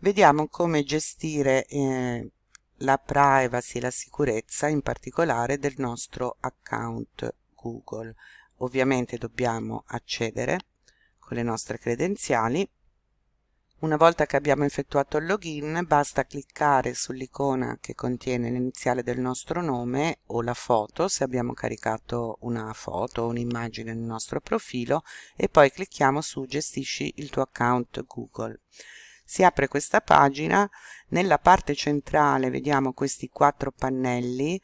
vediamo come gestire eh, la privacy e la sicurezza in particolare del nostro account Google. Ovviamente dobbiamo accedere con le nostre credenziali. Una volta che abbiamo effettuato il login basta cliccare sull'icona che contiene l'iniziale del nostro nome o la foto se abbiamo caricato una foto o un'immagine nel nostro profilo e poi clicchiamo su gestisci il tuo account Google si apre questa pagina nella parte centrale vediamo questi quattro pannelli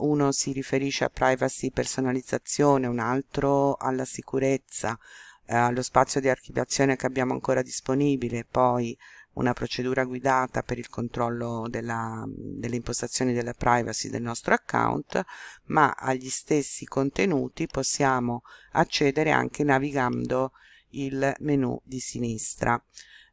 uno si riferisce a privacy personalizzazione un altro alla sicurezza eh, allo spazio di archiviazione che abbiamo ancora disponibile poi una procedura guidata per il controllo della, delle impostazioni della privacy del nostro account ma agli stessi contenuti possiamo accedere anche navigando il menu di sinistra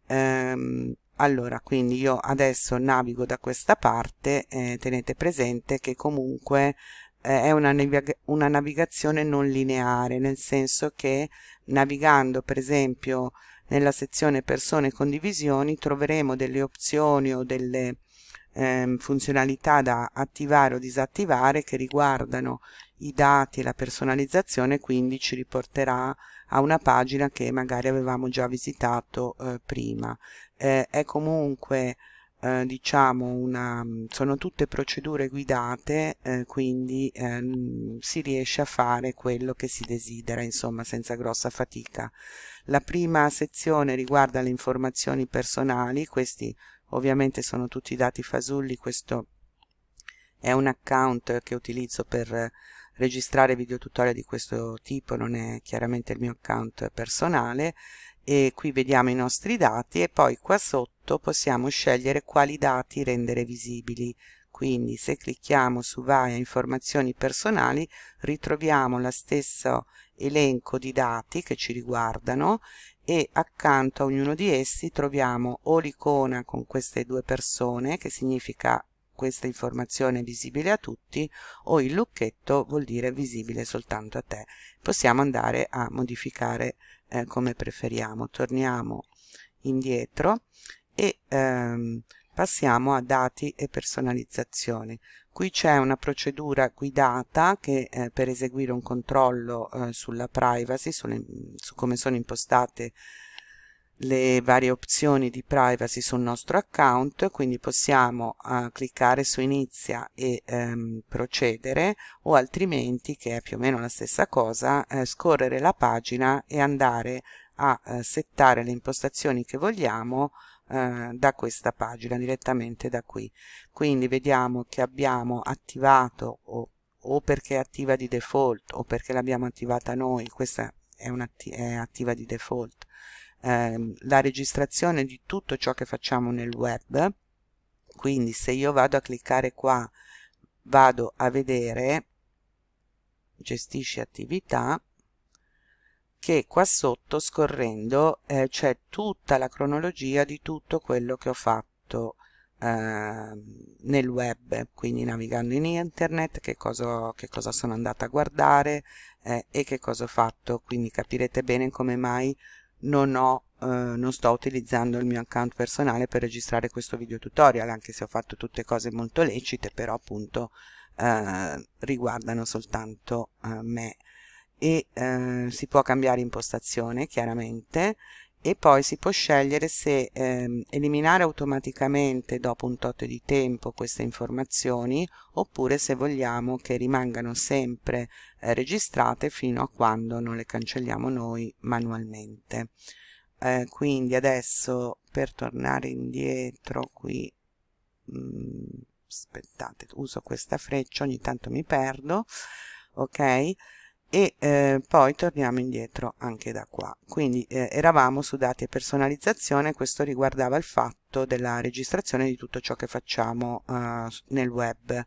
ehm, allora quindi io adesso navigo da questa parte eh, tenete presente che comunque eh, è una, navig una navigazione non lineare nel senso che navigando per esempio nella sezione persone e condivisioni troveremo delle opzioni o delle ehm, funzionalità da attivare o disattivare che riguardano i dati e la personalizzazione quindi ci riporterà a una pagina che magari avevamo già visitato eh, prima. Eh, è comunque eh, diciamo una sono tutte procedure guidate eh, quindi ehm, si riesce a fare quello che si desidera insomma senza grossa fatica. La prima sezione riguarda le informazioni personali questi ovviamente sono tutti dati fasulli questo è un account che utilizzo per registrare video tutorial di questo tipo non è chiaramente il mio account personale e qui vediamo i nostri dati e poi qua sotto possiamo scegliere quali dati rendere visibili. Quindi se clicchiamo su vai a informazioni personali ritroviamo lo stesso elenco di dati che ci riguardano e accanto a ognuno di essi troviamo o l'icona con queste due persone che significa questa informazione è visibile a tutti o il lucchetto vuol dire visibile soltanto a te. Possiamo andare a modificare eh, come preferiamo. Torniamo indietro e ehm, passiamo a dati e personalizzazione qui c'è una procedura guidata che eh, per eseguire un controllo eh, sulla privacy sulle, su come sono impostate le varie opzioni di privacy sul nostro account quindi possiamo uh, cliccare su inizia e um, procedere o altrimenti che è più o meno la stessa cosa eh, scorrere la pagina e andare a uh, settare le impostazioni che vogliamo uh, da questa pagina direttamente da qui. Quindi vediamo che abbiamo attivato o, o perché è attiva di default o perché l'abbiamo attivata noi questa è, è attiva di default ehm, la registrazione di tutto ciò che facciamo nel web. Quindi se io vado a cliccare qua vado a vedere gestisci attività che qua sotto scorrendo eh, c'è tutta la cronologia di tutto quello che ho fatto eh, nel web. Quindi navigando in internet che cosa, che cosa sono andata a guardare eh, e che cosa ho fatto. Quindi capirete bene come mai non, ho, eh, non sto utilizzando il mio account personale per registrare questo video tutorial anche se ho fatto tutte cose molto lecite però appunto eh, riguardano soltanto eh, me. E eh, si può cambiare impostazione chiaramente e poi si può scegliere se ehm, eliminare automaticamente dopo un tot di tempo queste informazioni oppure se vogliamo che rimangano sempre eh, registrate fino a quando non le cancelliamo noi manualmente. Eh, quindi adesso per tornare indietro qui mh, mm, aspettate uso questa freccia ogni tanto mi perdo ok e eh, poi torniamo indietro anche da qua. Quindi eh, eravamo su dati e personalizzazione questo riguardava il fatto della registrazione di tutto ciò che facciamo eh, nel web.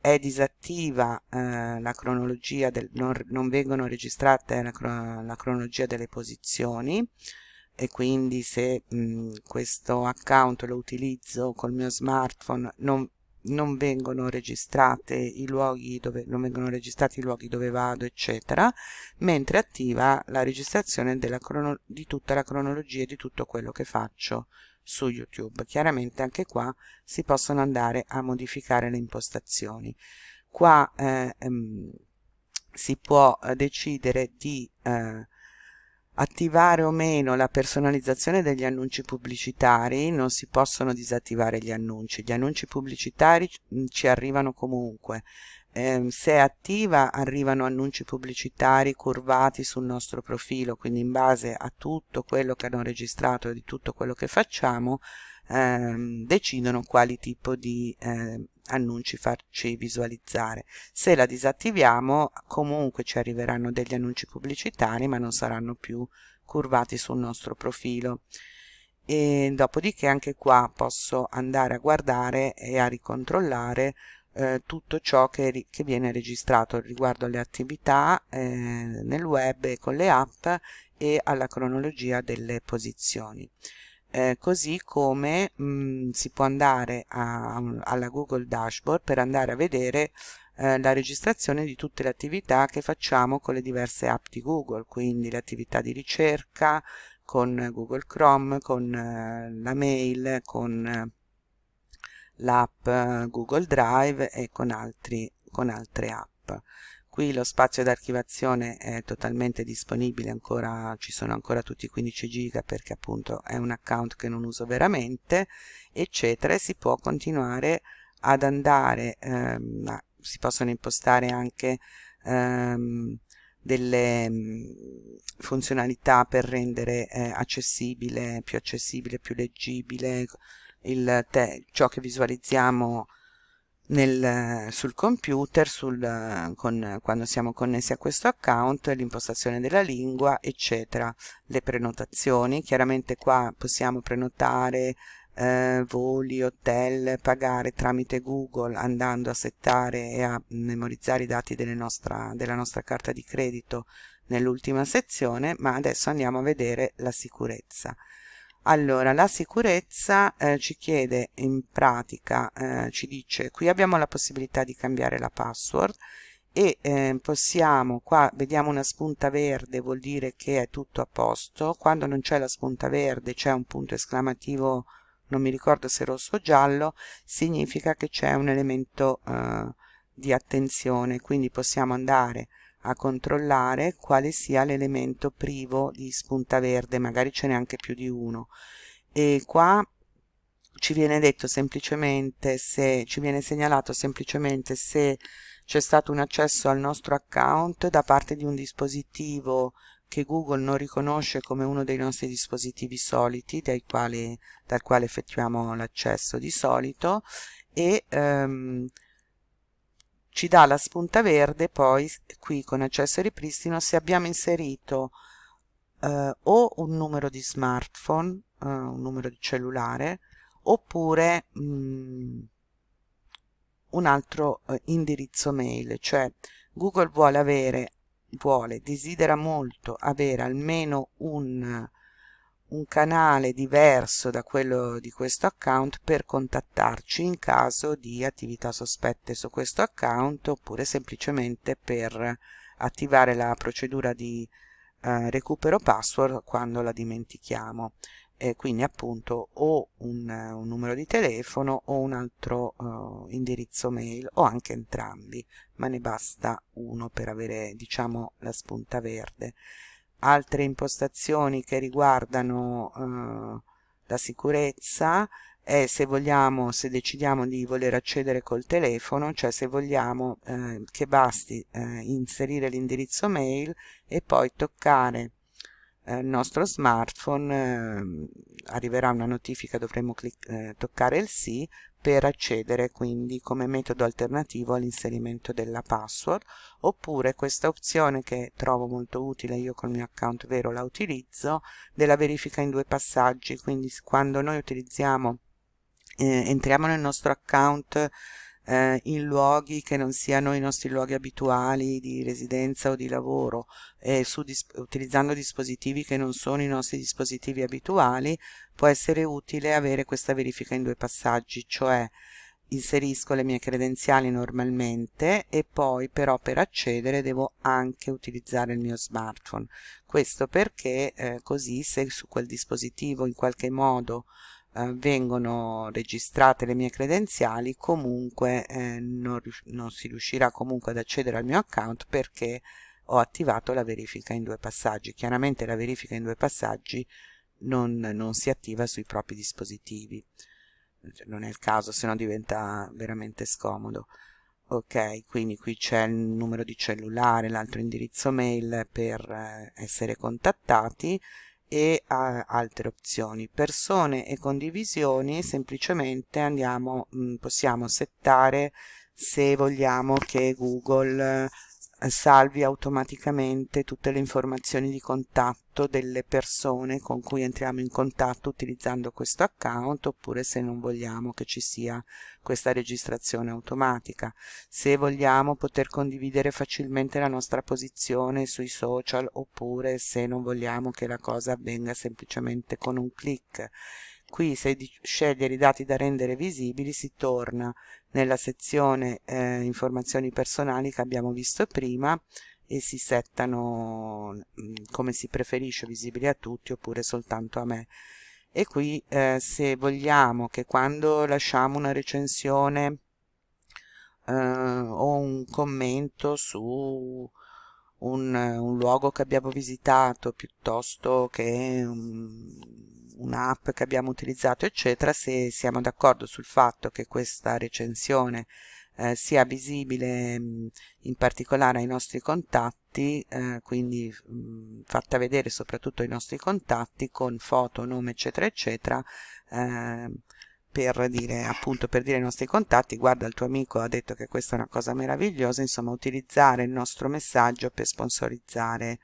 È disattiva eh, la cronologia del, non, non vengono registrate la, la, cronologia delle posizioni. E quindi se mh, questo account lo utilizzo col mio smartphone non non vengono registrate i luoghi dove non vengono registrati i luoghi dove vado eccetera mentre attiva la registrazione della crono, di tutta la cronologia di tutto quello che faccio su YouTube. Chiaramente anche qua si possono andare a modificare le impostazioni. Qua eh, ehm, si può eh, decidere di eh, attivare o meno la personalizzazione degli annunci pubblicitari, non si possono disattivare gli annunci, gli annunci pubblicitari mm, ci arrivano comunque, eh, se è attiva arrivano annunci pubblicitari curvati sul nostro profilo, quindi in base a tutto quello che hanno registrato e di tutto quello che facciamo ehm, decidono quali tipo di eh, annunci farci visualizzare. Se la disattiviamo comunque ci arriveranno degli annunci pubblicitari ma non saranno più curvati sul nostro profilo e dopodiché anche qua posso andare a guardare e a ricontrollare eh, tutto ciò che, che, viene registrato riguardo alle attività eh, nel web e con le app e alla cronologia delle posizioni. Eh, così come mh, mm, si può andare a, alla Google Dashboard per andare a vedere eh, la registrazione di tutte le attività che facciamo con le diverse app di Google, quindi le attività di ricerca con Google Chrome, con eh, la mail, con eh, l'app Google Drive e con, altri, con altre app. Qui lo spazio d'archivazione è totalmente disponibile, ancora, ci sono ancora tutti i 15 giga perché appunto è un account che non uso veramente, eccetera, e si può continuare ad andare, ehm, si possono impostare anche ehm, delle mm, funzionalità per rendere eh, accessibile, più accessibile, più leggibile il ciò che visualizziamo nel, sul computer sul, con, quando siamo connessi a questo account l'impostazione della lingua eccetera le prenotazioni. Chiaramente qua possiamo prenotare eh, voli, hotel, pagare tramite Google andando a settare e a memorizzare i dati nostra, della nostra carta di credito nell'ultima sezione ma adesso andiamo a vedere la sicurezza allora, la sicurezza eh, ci chiede in pratica, eh, ci dice, qui abbiamo la possibilità di cambiare la password e eh, possiamo, qua vediamo una spunta verde, vuol dire che è tutto a posto, quando non c'è la spunta verde c'è un punto esclamativo, non mi ricordo se rosso o giallo, significa che c'è un elemento eh, di attenzione, quindi possiamo andare a controllare quale sia l'elemento privo di spunta verde, magari ce n'è anche più di uno. E qua ci viene detto semplicemente se ci viene segnalato semplicemente se c'è stato un accesso al nostro account da parte di un dispositivo che Google non riconosce come uno dei nostri dispositivi soliti quali, dal quale effettuiamo l'accesso di solito e um, ci dà la spunta verde poi qui con accesso e ripristino se abbiamo inserito eh, o un numero di smartphone eh, un numero di cellulare oppure mh, mm, un altro eh, indirizzo mail cioè Google vuole avere vuole desidera molto avere almeno un un canale diverso da quello di questo account per contattarci in caso di attività sospette su questo account oppure semplicemente per attivare la procedura di eh, recupero password quando la dimentichiamo. E quindi appunto o un, un numero di telefono o un altro uh, indirizzo mail o anche entrambi ma ne basta uno per avere diciamo la spunta verde altre impostazioni che riguardano eh, la sicurezza è se vogliamo, se decidiamo di voler accedere col telefono, cioè se vogliamo eh, che basti eh, inserire l'indirizzo mail e poi toccare eh, il nostro smartphone, eh, arriverà una notifica, dovremo eh, toccare il sì per accedere quindi come metodo alternativo all'inserimento della password oppure questa opzione che trovo molto utile io col mio account vero la utilizzo della verifica in due passaggi. Quindi quando noi utilizziamo eh, entriamo nel nostro account eh, in luoghi che non siano i nostri luoghi abituali di residenza o di lavoro e dis utilizzando dispositivi che non sono i nostri dispositivi abituali può essere utile avere questa verifica in due passaggi cioè inserisco le mie credenziali normalmente e poi però per accedere devo anche utilizzare il mio smartphone. Questo perché eh, così se su quel dispositivo in qualche modo eh, vengono registrate le mie credenziali comunque eh, non, non si riuscirà comunque ad accedere al mio account perché ho attivato la verifica in due passaggi. Chiaramente la verifica in due passaggi non, non si attiva sui propri dispositivi. Cioè, non è il caso se no diventa veramente scomodo. Ok quindi qui c'è il numero di cellulare l'altro indirizzo mail per eh, essere contattati e a altre opzioni. Persone e condivisioni semplicemente andiamo mm, possiamo settare se vogliamo che google salvi automaticamente tutte le informazioni di contatto delle persone con cui entriamo in contatto utilizzando questo account oppure se non vogliamo che ci sia questa registrazione automatica. Se vogliamo poter condividere facilmente la nostra posizione sui social oppure se non vogliamo che la cosa avvenga semplicemente con un clic qui se scegliere i dati da rendere visibili si torna nella sezione eh, informazioni personali che abbiamo visto prima e si settano mm, come si preferisce visibili a tutti oppure soltanto a me. E qui eh, se vogliamo che quando lasciamo una recensione eh, o un commento su un, un, luogo che abbiamo visitato piuttosto che un, un'app che abbiamo utilizzato eccetera se siamo d'accordo sul fatto che questa recensione eh, sia visibile mh, in particolare ai nostri contatti eh, quindi mh, fatta vedere soprattutto ai nostri contatti con foto, nome eccetera eccetera eh, per dire appunto per dire ai nostri contatti. Guarda il tuo amico ha detto che questa è una cosa meravigliosa insomma utilizzare il nostro messaggio per sponsorizzare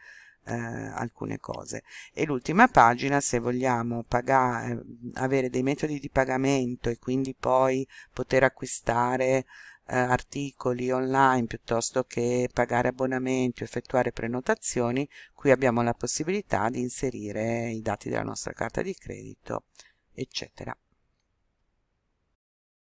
eh, alcune cose. E l'ultima pagina se vogliamo pagare, eh, avere dei metodi di pagamento e quindi poi poter acquistare eh, articoli online piuttosto che pagare abbonamenti o effettuare prenotazioni qui abbiamo la possibilità di inserire i dati della nostra carta di credito eccetera